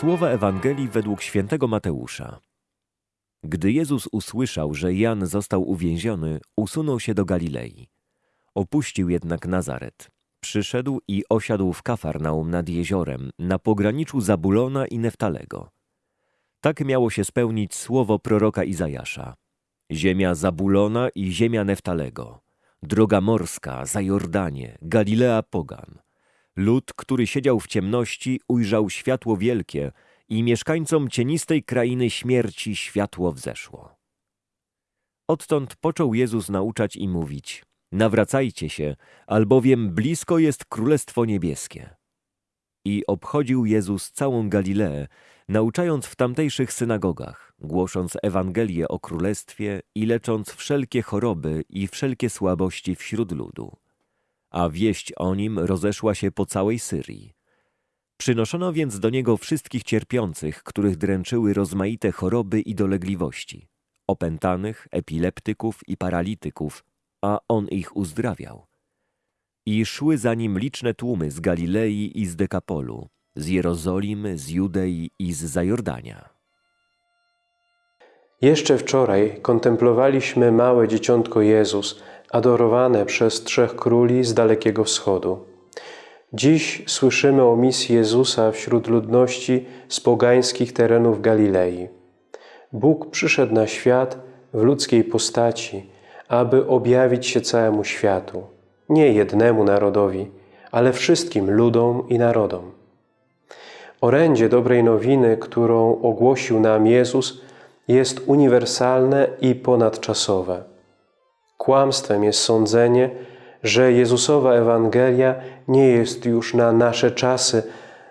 Słowa Ewangelii według świętego Mateusza. Gdy Jezus usłyszał, że Jan został uwięziony, usunął się do Galilei. Opuścił jednak Nazaret. Przyszedł i osiadł w Kafarnaum nad jeziorem, na pograniczu Zabulona i Neftalego. Tak miało się spełnić słowo proroka Izajasza. Ziemia Zabulona i ziemia Neftalego, droga morska, za Jordanie, Galilea pogan. Lud, który siedział w ciemności, ujrzał światło wielkie i mieszkańcom cienistej krainy śmierci światło wzeszło. Odtąd począł Jezus nauczać i mówić: Nawracajcie się, albowiem blisko jest Królestwo Niebieskie. I obchodził Jezus całą Galileę, nauczając w tamtejszych synagogach, głosząc Ewangelię o Królestwie i lecząc wszelkie choroby i wszelkie słabości wśród ludu. A wieść o nim rozeszła się po całej Syrii. Przynoszono więc do niego wszystkich cierpiących, których dręczyły rozmaite choroby i dolegliwości, opętanych, epileptyków i paralityków, a on ich uzdrawiał. I szły za nim liczne tłumy z Galilei i z Dekapolu, z Jerozolimy, z Judei i z Zajordania. Jeszcze wczoraj kontemplowaliśmy małe dzieciątko Jezus, adorowane przez trzech króli z Dalekiego Wschodu. Dziś słyszymy o misji Jezusa wśród ludności z pogańskich terenów Galilei. Bóg przyszedł na świat w ludzkiej postaci, aby objawić się całemu światu, nie jednemu narodowi, ale wszystkim ludom i narodom. Orędzie dobrej nowiny, którą ogłosił nam Jezus, jest uniwersalne i ponadczasowe. Kłamstwem jest sądzenie, że Jezusowa Ewangelia nie jest już na nasze czasy,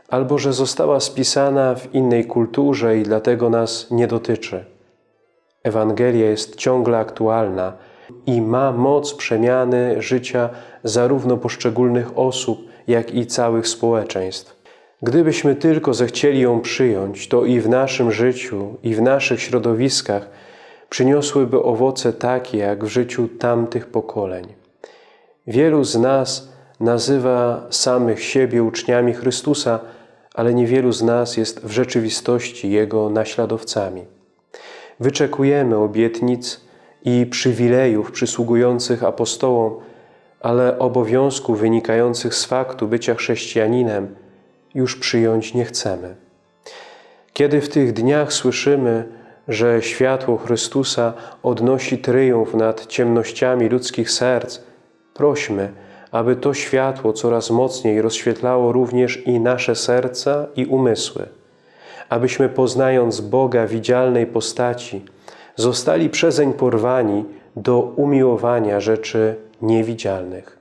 albo że została spisana w innej kulturze i dlatego nas nie dotyczy. Ewangelia jest ciągle aktualna i ma moc przemiany życia zarówno poszczególnych osób, jak i całych społeczeństw. Gdybyśmy tylko zechcieli ją przyjąć, to i w naszym życiu, i w naszych środowiskach przyniosłyby owoce takie, jak w życiu tamtych pokoleń. Wielu z nas nazywa samych siebie uczniami Chrystusa, ale niewielu z nas jest w rzeczywistości Jego naśladowcami. Wyczekujemy obietnic i przywilejów przysługujących apostołom, ale obowiązków wynikających z faktu bycia chrześcijaninem już przyjąć nie chcemy. Kiedy w tych dniach słyszymy, że światło Chrystusa odnosi tryumf nad ciemnościami ludzkich serc, prośmy, aby to światło coraz mocniej rozświetlało również i nasze serca i umysły, abyśmy poznając Boga widzialnej postaci, zostali przezeń porwani do umiłowania rzeczy niewidzialnych.